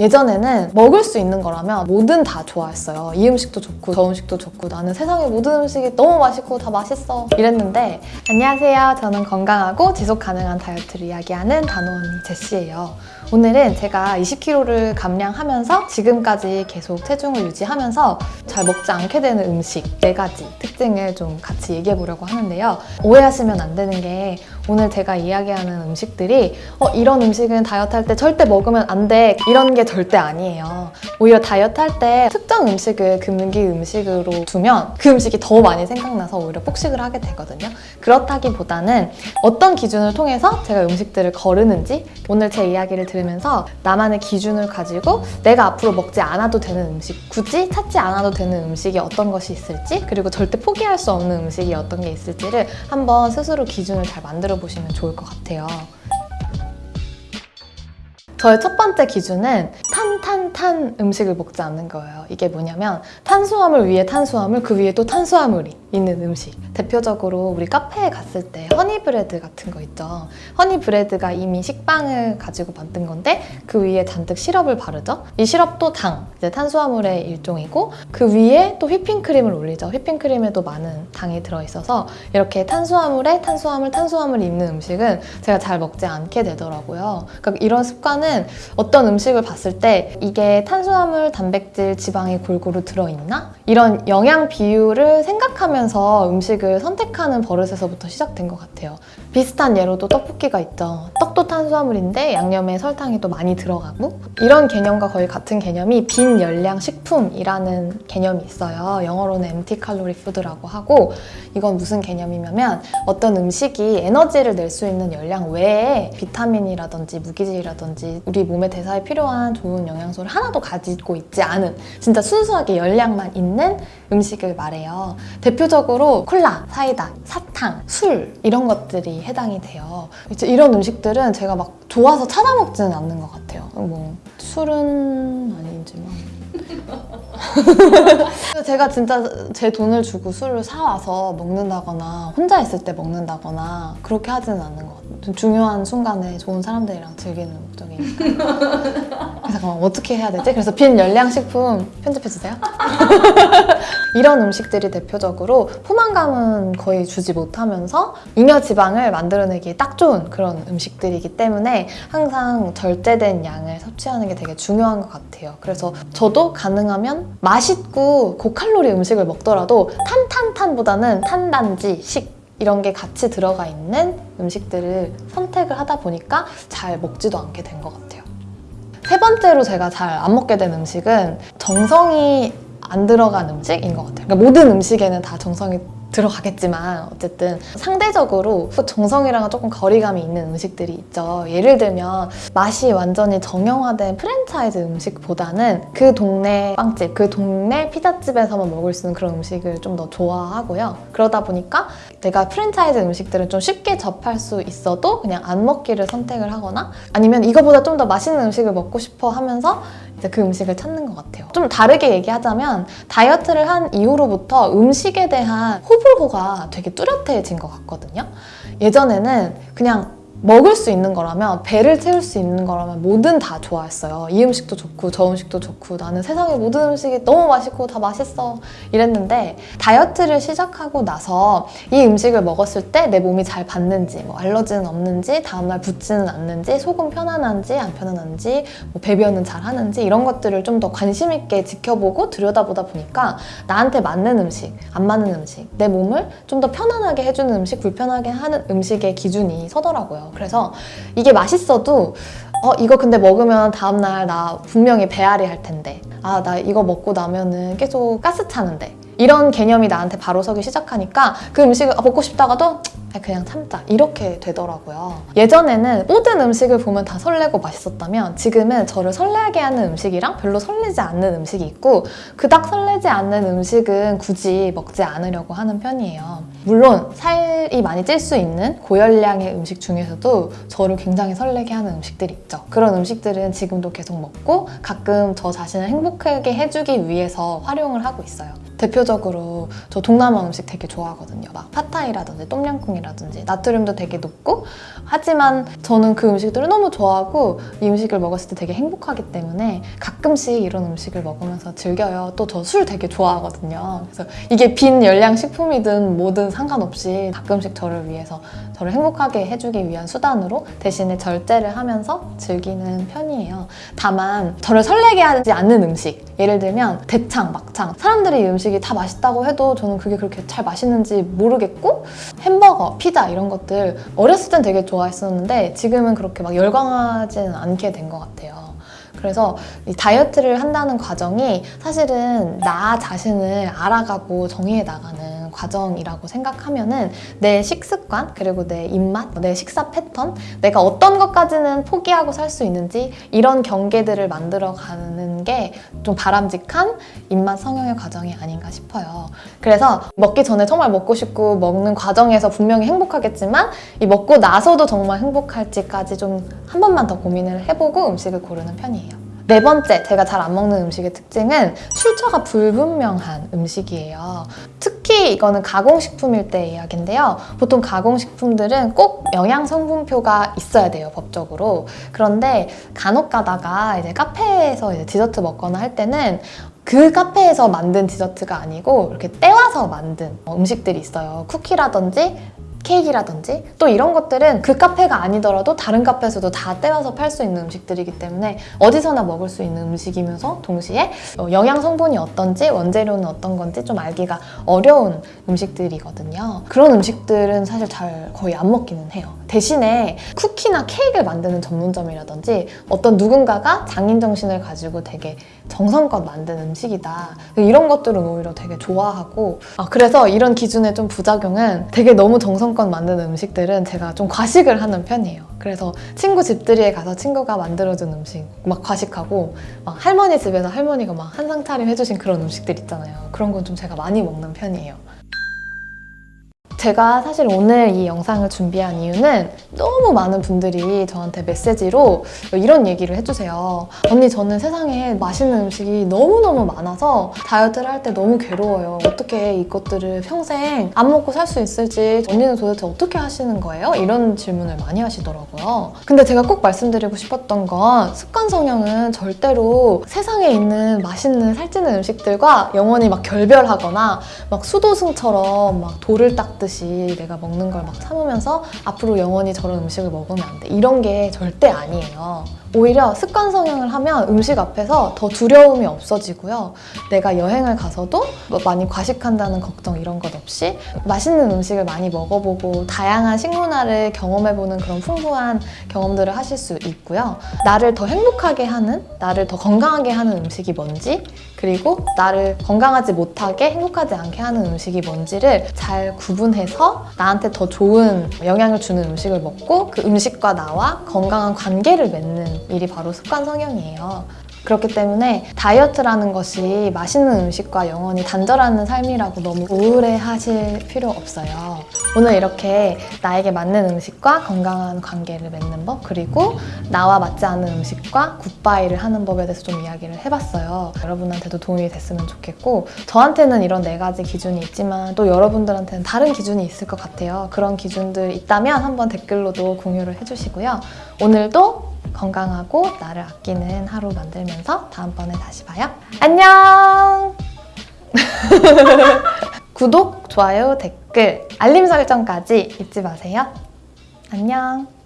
예전에는 먹을 수 있는 거라면 뭐든 다 좋아했어요. 이 음식도 좋고 저 음식도 좋고 나는 세상의 모든 음식이 너무 맛있고 다 맛있어 이랬는데 안녕하세요. 저는 건강하고 지속 가능한 다이어트를 이야기하는 단호언니 제시예요. 오늘은 제가 20kg를 감량하면서 지금까지 계속 체중을 유지하면서 잘 먹지 않게 되는 음식 4가지 특징을 좀 같이 얘기해 보려고 하는데요. 오해하시면 안 되는 게 오늘 제가 이야기하는 음식들이 어, 이런 음식은 다이어트 할 때 절대 먹으면 안 돼. 이런 게 절대 아니에요. 오히려 다이어트 할 때 특정 음식을 금기 음식으로 두면 그 음식이 더 많이 생각나서 오히려 폭식을 하게 되거든요. 그렇다기보다는 어떤 기준을 통해서 제가 음식들을 거르는지 오늘 제 이야기를 들으면서 나만의 기준을 가지고 내가 앞으로 먹지 않아도 되는 음식, 굳이 찾지 않아도 되는 음식이 어떤 것이 있을지 그리고 절대 포기할 수 없는 음식이 어떤 게 있을지를 한번 스스로 기준을 잘 만들어 보시면 좋을 것 같아요. 저의 첫 번째 기준은 탄탄탄 음식을 먹지 않는 거예요. 이게 뭐냐면 탄수화물 위에 탄수화물, 그 위에 또 탄수화물이 있는 음식. 대표적으로 우리 카페에 갔을 때 허니브레드 같은 거 있죠. 허니브레드가 이미 식빵을 가지고 만든 건데 그 위에 잔뜩 시럽을 바르죠. 이 시럽도 당, 이제 탄수화물의 일종이고 그 위에 또 휘핑크림을 올리죠. 휘핑크림에도 많은 당이 들어있어서 이렇게 탄수화물에 탄수화물, 탄수화물이 있는 음식은 제가 잘 먹지 않게 되더라고요. 그러니까 이런 습관은 어떤 음식을 봤을 때 이게 탄수화물, 단백질, 지방이 골고루 들어있나? 이런 영양 비율을 생각하면서 음식을 선택하는 버릇에서부터 시작된 것 같아요. 비슷한 예로도 떡볶이가 있죠. 떡도 탄수화물인데 양념에 설탕이 또 많이 들어가고 이런 개념과 거의 같은 개념이 빈 열량 식품이라는 개념이 있어요. 영어로는 empty calorie food라고 하고 이건 무슨 개념이냐면 어떤 음식이 에너지를 낼 수 있는 열량 외에 비타민이라든지 무기질이라든지 우리 몸의 대사에 필요한 좋은 영양소를 하나도 가지고 있지 않은 진짜 순수하게 열량만 있는 음식을 말해요. 대표적으로 콜라, 사이다, 사탕, 술 이런 것들이 해당이 돼요. 이런 음식들은 제가 막 좋아서 찾아 먹지는 않는 것 같아요. 뭐 술은 아니지만 제가 진짜 제 돈을 주고 술을 사와서 먹는다거나 혼자 있을 때 먹는다거나 그렇게 하지는 않는 것 같아요. 좀 중요한 순간에 좋은 사람들이랑 즐기는 목적이니까. 그래서 어떻게 해야 되지? 그래서 빈 열량식품 편집해주세요. 이런 음식들이 대표적으로 포만감은 거의 주지 못하면서 잉여 지방을 만들어내기 딱 좋은 그런 음식들이기 때문에 항상 절제된 양을 섭취하는 게 되게 중요한 것 같아요. 그래서 저도 가능하면 맛있고 고칼로리 음식을 먹더라도 탄탄탄보다는 탄단지, 식 이런 게 같이 들어가 있는 음식들을 선택을 하다 보니까 잘 먹지도 않게 된 것 같아요. 세 번째로 제가 잘 안 먹게 된 음식은 정성이 안 들어간 음식인 것 같아요. 그러니까 모든 음식에는 다 정성이 들어가겠지만 어쨌든 상대적으로 정성이랑은 조금 거리감이 있는 음식들이 있죠. 예를 들면 맛이 완전히 정형화된 프랜차이즈 음식보다는 그 동네 빵집, 그 동네 피자집에서만 먹을 수 있는 그런 음식을 좀 더 좋아하고요. 그러다 보니까 내가 프랜차이즈 음식들은 좀 쉽게 접할 수 있어도 그냥 안 먹기를 선택을 하거나 아니면 이거보다 좀 더 맛있는 음식을 먹고 싶어 하면서 그 음식을 찾는 것 같아요. 좀 다르게 얘기하자면 다이어트를 한 이후로부터 음식에 대한 호불호가 되게 뚜렷해진 것 같거든요. 예전에는 그냥 먹을 수 있는 거라면 배를 채울 수 있는 거라면 뭐든 다 좋아했어요. 이 음식도 좋고 저 음식도 좋고 나는 세상의 모든 음식이 너무 맛있고 다 맛있어 이랬는데 다이어트를 시작하고 나서 이 음식을 먹었을 때 내 몸이 잘 받는지 뭐 알러지는 없는지 다음날 붓지는 않는지 속은 편안한지 안 편안한지 뭐 배변은 잘 하는지 이런 것들을 좀 더 관심 있게 지켜보고 들여다보다 보니까 나한테 맞는 음식 안 맞는 음식 내 몸을 좀 더 편안하게 해주는 음식 불편하게 하는 음식의 기준이 서더라고요. 그래서 이게 맛있어도 어 이거 근데 먹으면 다음날 나 분명히 배앓이 할 텐데. 아 나 이거 먹고 나면은 계속 가스 차는데. 이런 개념이 나한테 바로 서기 시작하니까 그 음식을 아, 먹고 싶다가도 그냥 참자. 이렇게 되더라고요. 예전에는 모든 음식을 보면 다 설레고 맛있었다면 지금은 저를 설레게 하는 음식이랑 별로 설레지 않는 음식이 있고 그닥 설레지 않는 음식은 굳이 먹지 않으려고 하는 편이에요 물론 살이 많이 찔 수 있는 고열량의 음식 중에서도 저를 굉장히 설레게 하는 음식들이 있죠. 그런 음식들은 지금도 계속 먹고 가끔 저 자신을 행복하게 해주기 위해서 활용을 하고 있어요 대표적으로 저 동남아 음식 되게 좋아하거든요. 막 팟타이라든지 똠양꿍이라든지 나트륨도 되게 높고 하지만 저는 그 음식들을 너무 좋아하고 이 음식을 먹었을 때 되게 행복하기 때문에 가끔씩 이런 음식을 먹으면서 즐겨요. 또 저 술 되게 좋아하거든요. 그래서 이게 빈 열량 식품이든 뭐든 상관없이 가끔씩 저를 위해서 저를 행복하게 해주기 위한 수단으로 대신에 절제를 하면서 즐기는 편이에요. 다만 저를 설레게 하지 않는 음식 예를 들면 대창, 막창 사람들이 이 음식 이 다 맛있다고 해도 저는 그게 그렇게 잘 맛있는지 모르겠고 햄버거, 피자 이런 것들 어렸을 땐 되게 좋아했었는데 지금은 그렇게 막 열광하지는 않게 된 것 같아요. 그래서 이 다이어트를 한다는 과정이 사실은 나 자신을 알아가고 정의해 나가는 과정이라고 생각하면은 내 식습관 그리고 내 입맛, 내 식사 패턴, 내가 어떤 것까지는 포기하고 살 수 있는지 이런 경계들을 만들어 가는 게 좀 바람직한 입맛 성형의 과정이 아닌가 싶어요. 그래서 먹기 전에 정말 먹고 싶고 먹는 과정에서 분명히 행복하겠지만 이 먹고 나서도 정말 행복할지까지 좀 한 번만 더 고민을 해보고 음식을 고르는 편이에요. 네 번째, 제가 잘 안 먹는 음식의 특징은 출처가 불분명한 음식이에요. 특히 이거는 가공식품일 때 이야기인데요. 보통 가공식품들은 꼭 영양 성분표가 있어야 돼요, 법적으로. 그런데 간혹 가다가 이제 카페에서 이제 디저트 먹거나 할 때는 그 카페에서 만든 디저트가 아니고 이렇게 떼와서 만든 어, 음식들이 있어요. 쿠키라든지 케이크라든지 또 이런 것들은 그 카페가 아니더라도 다른 카페에서도 다 떼와서 팔 수 있는 음식들이기 때문에 어디서나 먹을 수 있는 음식이면서 동시에 어, 영양 성분이 어떤지 원재료는 어떤 건지 좀 알기가 어려운 음식들이거든요. 그런 음식들은 사실 잘 거의 안 먹기는 해요. 대신에 쿠키나 케이크를 만드는 전문점이라든지 어떤 누군가가 장인 정신을 가지고 되게 정성껏 만든 음식이다. 이런 것들은 오히려 되게 좋아하고 아, 그래서 이런 기준의 좀 부작용은 되게 너무 정성껏 만든 음식들은 제가 좀 과식을 하는 편이에요. 그래서 친구 집들이에 가서 친구가 만들어준 음식 막 과식하고 막 할머니 집에서 할머니가 막 한상 차림 해주신 그런 음식들 있잖아요. 그런 건 좀 제가 많이 먹는 편이에요. 제가 사실 오늘 이 영상을 준비한 이유는 너무 많은 분들이 저한테 메시지로 이런 얘기를 해주세요. 언니, 저는 세상에 맛있는 음식이 너무너무 많아서 다이어트를 할 때 너무 괴로워요. 어떻게 이것들을 평생 안 먹고 살 수 있을지 언니는 도대체 어떻게 하시는 거예요? 이런 질문을 많이 하시더라고요. 근데 제가 꼭 말씀드리고 싶었던 건 습관 성형은 절대로 세상에 있는 맛있는 살찌는 음식들과 영원히 막 결별하거나 막 수도승처럼 막 돌을 닦듯 이 내가 먹는 걸 막 참으면서 앞으로 영원히 저런 음식을 먹으면 안 돼. 이런 게 절대 아니에요. 오히려 습관 성형을 하면 음식 앞에서 더 두려움이 없어지고요. 내가 여행을 가서도 뭐 많이 과식한다는 걱정 이런 것 없이 맛있는 음식을 많이 먹어보고 다양한 식문화를 경험해보는 그런 풍부한 경험들을 하실 수 있고요. 나를 더 행복하게 하는, 나를 더 건강하게 하는 음식이 뭔지 그리고 나를 건강하지 못하게 행복하지 않게 하는 음식이 뭔지를 잘 구분해서 나한테 더 좋은 영향을 주는 음식을 먹고 그 음식과 나와 건강한 관계를 맺는 일이 바로 습관 성형이에요. 그렇기 때문에 다이어트라는 것이 맛있는 음식과 영원히 단절하는 삶이라고 너무 우울해 하실 필요 없어요. 오늘 이렇게 나에게 맞는 음식과 건강한 관계를 맺는 법, 그리고 나와 맞지 않는 음식과 굿바이를 하는 법에 대해서 좀 이야기를 해봤어요. 여러분한테도 도움이 됐으면 좋겠고, 저한테는 이런 네 가지 기준이 있지만 또 여러분들한테는 다른 기준이 있을 것 같아요. 그런 기준들 있다면 한번 댓글로도 공유를 해주시고요. 오늘도 건강하고 나를 아끼는 하루 만들면서 다음번에 다시 봐요. 안녕! 구독, 좋아요, 댓글, 알림 설정까지 잊지 마세요. 안녕!